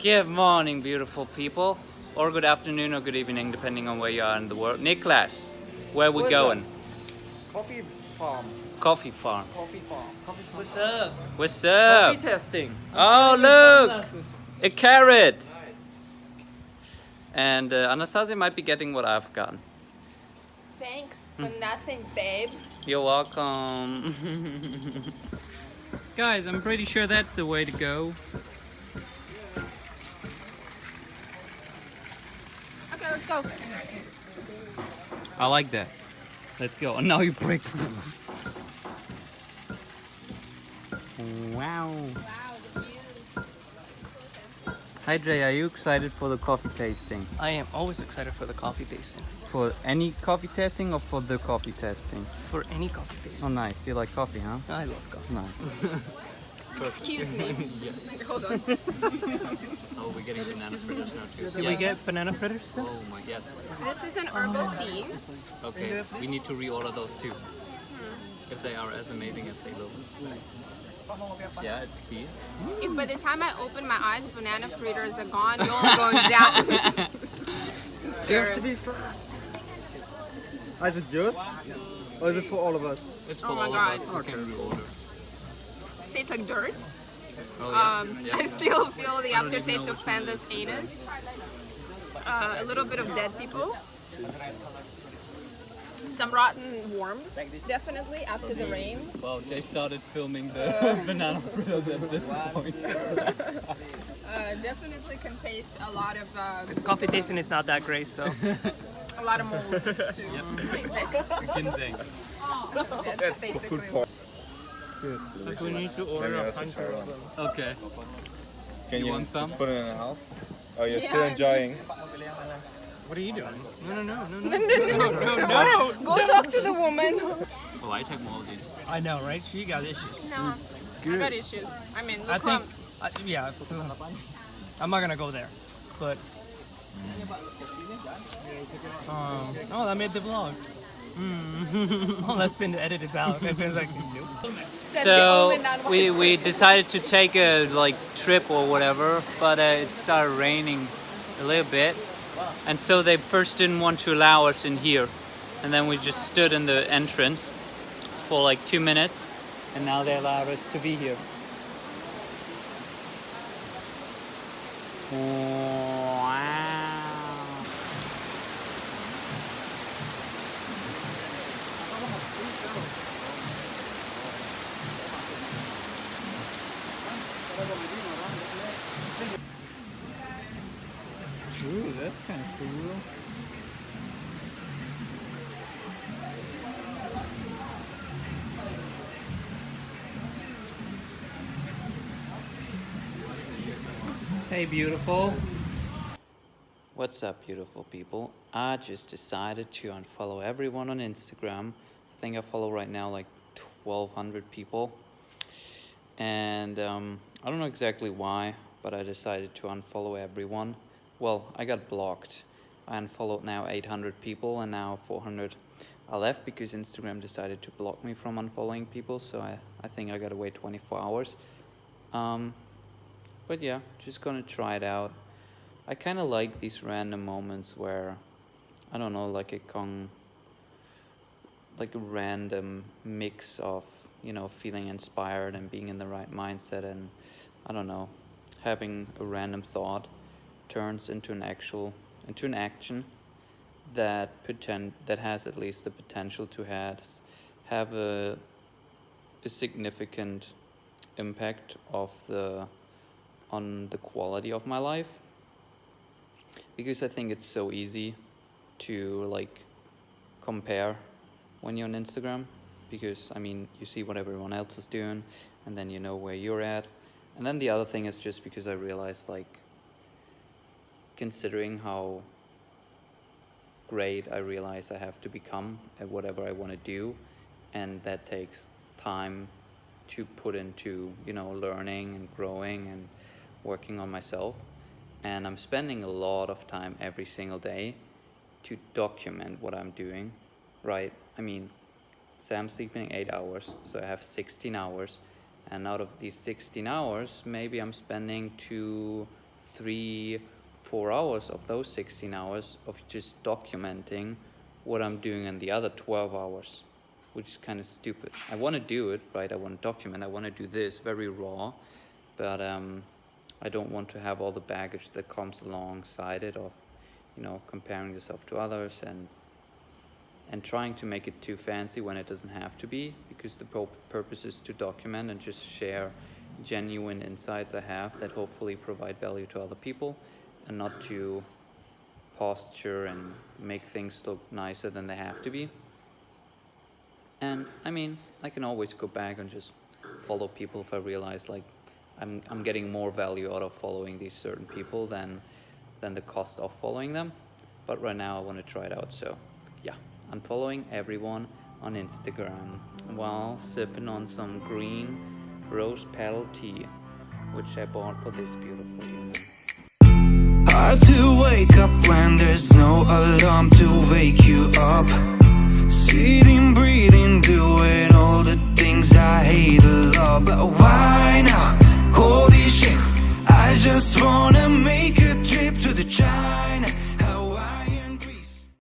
Good morning, beautiful people. Or good afternoon or good evening, depending on where you are in the world. Niklas, where we What's going? Coffee farm. Coffee farm. Coffee farm. Coffee farm. What's up? What's Coffee testing. Oh, look! A carrot! And uh, Anastasia might be getting what I've gotten. Thanks for nothing, babe. You're welcome. Guys, I'm pretty sure that's the way to go. Go. I like that. Let's go. And now you break. wow. Wow, the view. Hi Jay, are you excited for the coffee tasting? I am always excited for the coffee tasting. For any coffee tasting or for the coffee tasting? For any coffee tasting. Oh nice, you like coffee, huh? I love coffee. Nice. Excuse me. Hold on. Oh, we're getting banana fritters now too. Did we get banana fritters? still? Oh my, yes. This is an herbal tea. Okay, we need to reorder those too. Hmm. If they are as amazing as they look. Yeah, it's tea. If by the time I open my eyes, banana fritters are gone, you're all going down. You have to be fast. Is it yours? Or is it for all of us? It's Oh for my all God. of us who can reorder. It tastes like dirt. Oh yeah? Um, yeah. I still feel the aftertaste of panda's anus. Uh, a little bit of dead people. Some rotten worms, definitely, after the rain. Well, Jay started filming the banana fritters at this point. Uh, definitely can taste a lot of um, This coffee tasting is not that great, so a lot of mold too. Right, next. Ginseng. That's basically what we need to order a hundred of them. Okay. Can You you, want just some? put it in the house? Oh, you're Yeah, still enjoying? What are you doing? No, no, no, no, no, no, no. Go talk to the woman. Oh, I take more of these. I know, right? She got issues. No, I got issues. I mean, look I think, I, yeah. I'm not gonna go there, but. Um, oh, I made the vlog. Mm. Unless Finn edit this out. And Finn's like, nope. So we, we decided to take a like trip or whatever, but uh, it started raining a little bit, and so they first didn't want to allow us in here, and then we just stood in the entrance for like two minutes, and now they allow us to be here. Wow. Ooh, that's kind of cool. Hey, beautiful. What's up, beautiful people? I just decided to unfollow everyone on Instagram. I think I follow right now like 1,200 people. And um, I don't know exactly why, but I decided to unfollow everyone. Well, I got blocked. I unfollowed now 800 people and now 400 I left because Instagram decided to block me from unfollowing people. So I, I think I gotta wait 24 hours. Um, but yeah, just gonna try it out. I kind of like these random moments where, I don't know, like a con, like a random mix of, you know, feeling inspired and being in the right mindset and, I don't know, having a random thought turns into an actual, into an action that pretend that has at least the potential to has have a, a significant impact of the on the quality of my life. Because I think it's so easy to like compare when you're on Instagram because I mean you see what everyone else is doing and then you know where you're at. And then the other thing is just because I realized like considering how great I realize I have to become at whatever I want to do and that takes time to put into you know learning and growing and working on myself. And I'm spending a lot of time every single day to document what I'm doing right? I mean say I'm sleeping 8 hours so I have 16 hours and out of these 16 hours maybe I'm spending two three four hours of those 16 hours of just documenting what I'm doing in the other 12 hours, which is kind of stupid. I want to do it, right? I want to document, I want to do this very raw, but um, I don't want to have all the baggage that comes alongside it of, you know, comparing yourself to others and and trying to make it too fancy when it doesn't have to be because the purpose is to document and just share genuine insights I have that hopefully provide value to other people and not to posture and make things look nicer than they have to be. And I mean, I can always go back and just follow people if I realize like I'm, I'm getting more value out of following these certain people than than the cost of following them. But right now I want to try it out. So yeah, I'm following everyone on Instagram while sipping on some green rose petal tea, which I bought for this beautiful evening. Hard to wake up when there's no alarm to wake you up. Sitting, breathing,